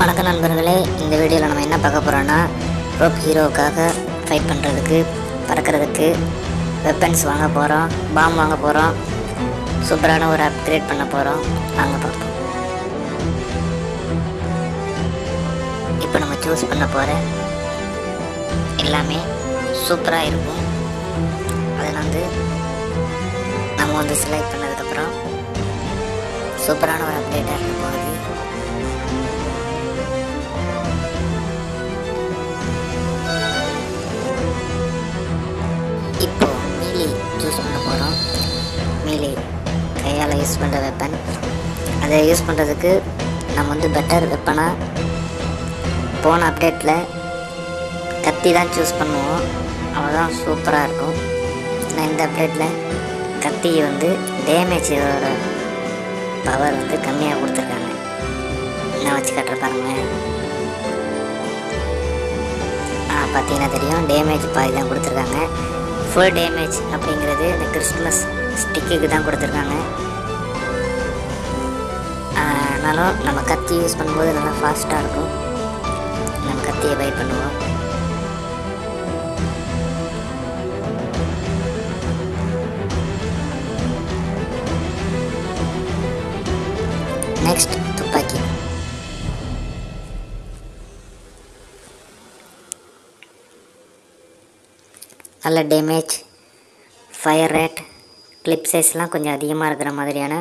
வணக்கம் நண்பர்களே இந்த வீடியோவில் நம்ம என்ன பார்க்க போகிறோன்னா ரோப் ஹீரோவுக்காக ஃபைட் பண்ணுறதுக்கு பறக்கிறதுக்கு வெப்பன்ஸ் வாங்க போகிறோம் பாம் வாங்க போகிறோம் சூப்பரான ஒரு அப்கிரேட் பண்ண போகிறோம் வாங்க பார்ப்போம். இப்போ நம்ம சூஸ் பண்ண போகிற எல்லாமே சூப்பராக இருக்கும். அதில் வந்து நம்ம வந்து செலக்ட் பண்ணதுக்கப்புறம் சூப்பரான ஒரு அப்டேட்டாக இருக்கும். அதை யூஸ் பண்ணுறதுக்கு நம்ம வந்து பெட்டர் வெப்பனாக போன அப்டேட்டில் கத்தி தான் சூஸ் பண்ணுவோம். அவ்வளோதான் சூப்பராக இருக்கும். ஆனால் இந்த அப்டேட்டில் கத்தி வந்து டேமேஜோட பவர் வந்து கம்மியாக கொடுத்துருக்காங்க. நான் வச்சு கட்டுற பாருங்க. ஆ பார்த்தீங்கன்னா தெரியும். டேமேஜ் பாதி தான் கொடுத்துருக்காங்க. ஃபுல் டேமேஜ் அப்படிங்கிறது இந்த கிறிஸ்மஸ் ஸ்டிக்குக்கு தான் கொடுத்துருக்காங்க. ஆ, ஆனாலும் நம்ம கத்தி யூஸ் பண்ணும்போது நல்லா ஃபாஸ்ட்டாக இருக்கும். நம்ம கத்தியை பை பண்ணுவோம். நெக்ஸ்ட் துப்பாக்கி. நல்ல டேமேஜ் ஃபயர் ரேட் கிளிப் சைஸ்லாம் கொஞ்சம் அதிகமாக இருக்கிற மாதிரியான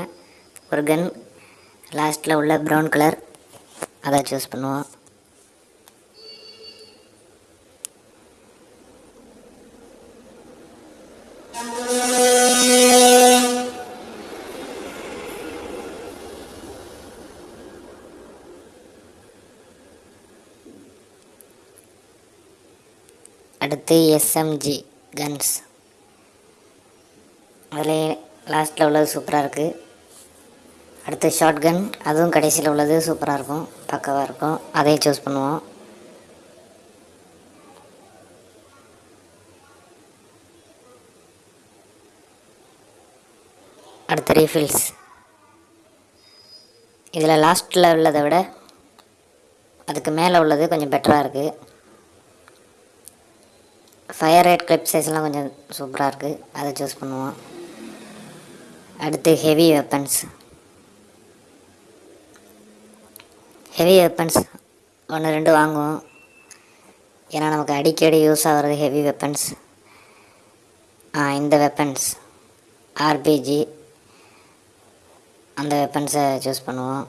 ஒரு கன் லாஸ்ட்டில் உள்ள ப்ரௌன் கலர். அதை சூஸ் பண்ணுவோம். அடுத்து எஸ்எம்ஜி கன்ஸ் அதில் லாஸ்ட்டில் உள்ளது சூப்பராக இருக்குது அடுத்து ஷார்ட் கன் அதுவும் கடைசியில் உள்ளது. சூப்பராக இருக்கும். பக்கவாக இருக்கும். அதையும் சூஸ் பண்ணுவோம். அடுத்து ரீஃபில்ஸ் இதில் லாஸ்ட்டில் உள்ளதை விட அதுக்கு மேலே உள்ளது கொஞ்சம் பெட்டராக இருக்குது ஃபயர் ரேட் கிளிப் சைஸ்லாம் கொஞ்சம் சூப்பராக இருக்குது அதை சூஸ் பண்ணுவோம். அடுத்து ஹெவி வெப்பன்ஸ் ஹெவி வெப்பன்ஸ் ஒன்று ரெண்டு வாங்குவோம். ஏன்னா நமக்கு அடிக்கடி யூஸ் ஆகிறது ஹெவி வெப்பன்ஸ் இந்த வெப்பன்ஸ் ஆர்பிஜி அந்த வெப்பன்ஸை சூஸ் பண்ணுவோம்.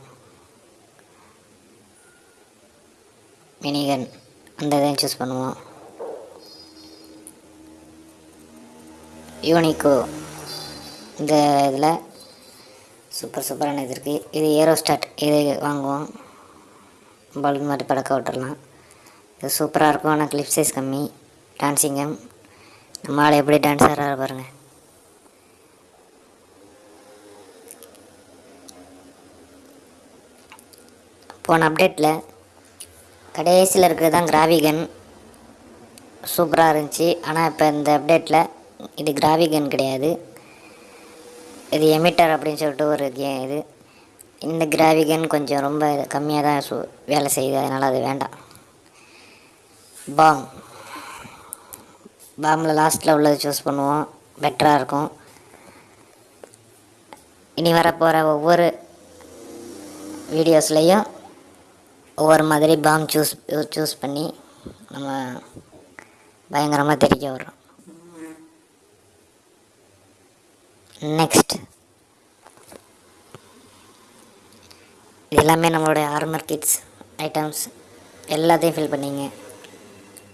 மினிகன் அந்த இதையும் சூஸ் பண்ணுவோம். யூனிகோ இந்த இதில் சூப்பர் சூப்பரான இது இருக்குது இது ஏரோஸ்டாட் இது வாங்குவோம். பல்ப் மாதிரி படக்க விட்டுடலாம் இது சூப்பராக இருக்கும் ஆனால் கிளிப் சைஸ் கம்மி. டான்ஸிங்கம் நம்ம ஆள் எப்படி டான்ஸ் ஆடுறாரு பாருங்கள் போன அப்டேட்டில் கடைசியில் இருக்கிறது தான் கிராவிகன் சூப்பராக இருந்துச்சு. ஆனால் இப்போ இந்த அப்டேட்டில் இது கிராவிகன் கிடையாது. இது எமிட்டர் அப்படின்னு சொல்லிட்டு ஒரு கே இது. இந்த கிராவிகன் கொஞ்சம் ரொம்ப கம்மியாக தான் சு வேலை செய்யுது. அதனால் அது வேண்டாம். பாம். பாம்பில் லாஸ்ட்டில் உள்ளது சூஸ் பண்ணுவோம். பெட்டராக இருக்கும். இனி வரப்போகிற ஒவ்வொரு வீடியோஸ்லேயும் ஒவ்வொரு மாதிரி பாம் சூஸ் சூஸ் பண்ணி நம்ம பயங்கரமாக தெரிக்க விட்றோம். நெக்ஸ்ட் இது எல்லாமே நம்மளுடைய ஆர்மர் கிட்ஸ் ஐட்டம்ஸ் எல்லாத்தையும் ஃபில் பண்ணிங்க.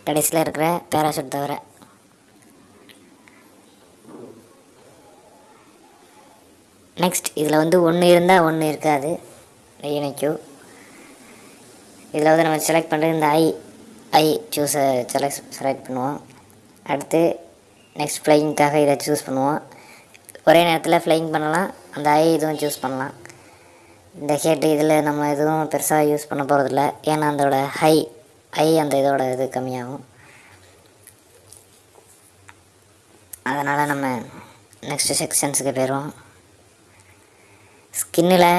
கடைசியில் இருக்கிற பேராஷூட் தவிர. நெக்ஸ்ட் இதில் வந்து ஒன்று இருந்தால் ஒன்று இருக்காது. யூனிக்யூ இதில் வந்து நம்ம செலக்ட் பண்ணுறது இந்த ஐ ஐ சூஸை செலக்ட் செலக்ட் பண்ணுவோம். அடுத்து நெக்ஸ்ட் ஃப்ளையிங்க்காக இதை சூஸ் பண்ணுவோம். ஒரே நேரத்தில் ஃப்ளையிங் பண்ணலாம். அந்த ஐ இதுவும் சூஸ் பண்ணலாம். இந்த ஹெட் இதில் நம்ம எதுவும் பெருசாக யூஸ் பண்ண போகிறதில்ல. ஏன்னா அதோட ஹை ஐ அந்த இதோட இது கம்மியாகும். அதனால் நம்ம நெக்ஸ்ட்டு செக்ஷன்ஸுக்கு போயிடுவோம். ஸ்கின்னில்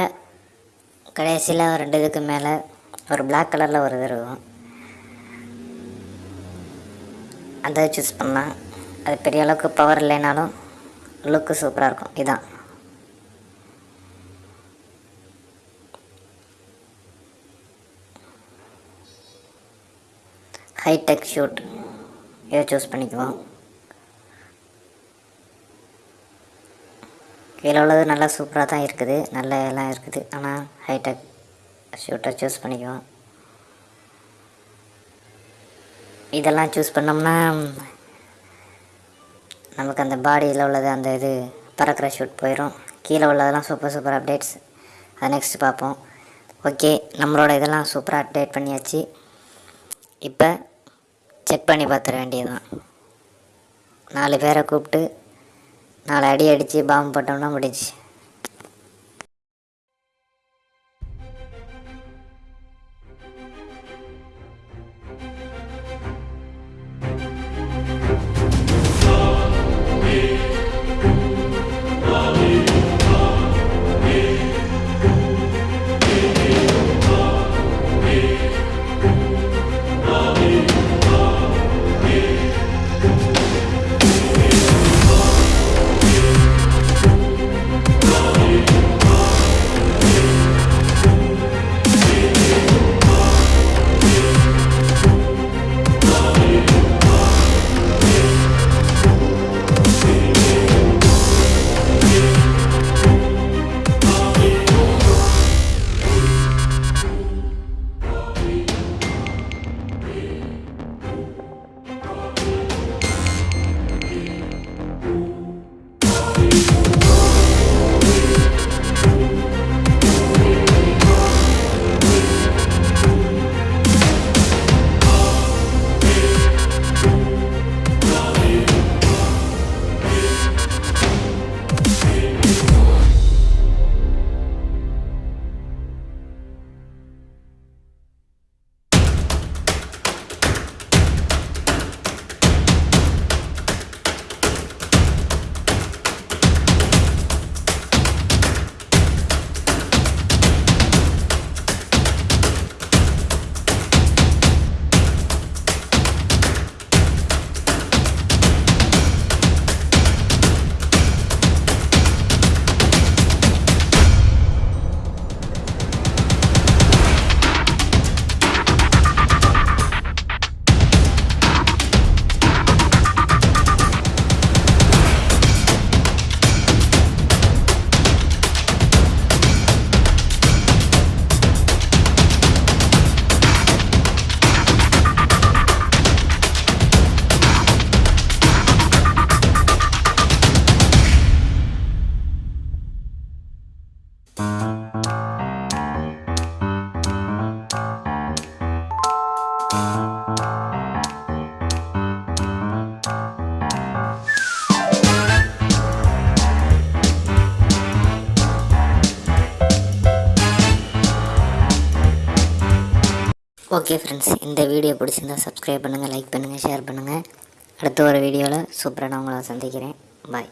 கடைசியில் ரெண்டு இதுக்கு மேலே ஒரு பிளாக் கலரில் ஒரு இது இருக்கும். அதை சூஸ் பண்ணால் அது பெரிய அளவுக்கு பவர் இல்லைனாலும் லுக்கு சூப்பராக இருக்கும். இதான். ஹைடெக் ஷூட் இதை சூஸ் பண்ணிக்குவோம். கீழே உள்ளது நல்லா சூப்பராக தான் இருக்குது. நல்ல எல்லாம் இருக்குது. ஆனால் ஹைடெக் ஷூட்டை சூஸ் பண்ணிக்குவோம். இதெல்லாம் சூஸ் பண்ணோம்னா நமக்கு அந்த பாடியில் உள்ளது அந்த இது பறக்கிற ஷூட் போயிடும் கீழே உள்ளதெல்லாம் சூப்பர் சூப்பர் அப்டேட்ஸ் அதை நெக்ஸ்ட் பார்ப்போம். ஓகே நம்மளோட இதெல்லாம் சூப்பராக அப்டேட் பண்ணியாச்சு. இப்போ செக் பண்ணி பார்த்துட வேண்டியதுதான். நாலு பேரை கூப்பிட்டு நாலு அடி அடித்து பாம்பு போட்டோம்னா முடிஞ்சு ஓகே ஃப்ரெண்ட்ஸ் இந்த வீடியோ பிடிச்சிருந்தா சப்ஸ்கிரைப் பண்ணுங்கள் லைக் பண்ணுங்கள் ஷேர் பண்ணுங்கள் அடுத்த ஒரு வீடியோவில் சூப்பராக நான் உங்களை சந்திக்கிறேன். பாய்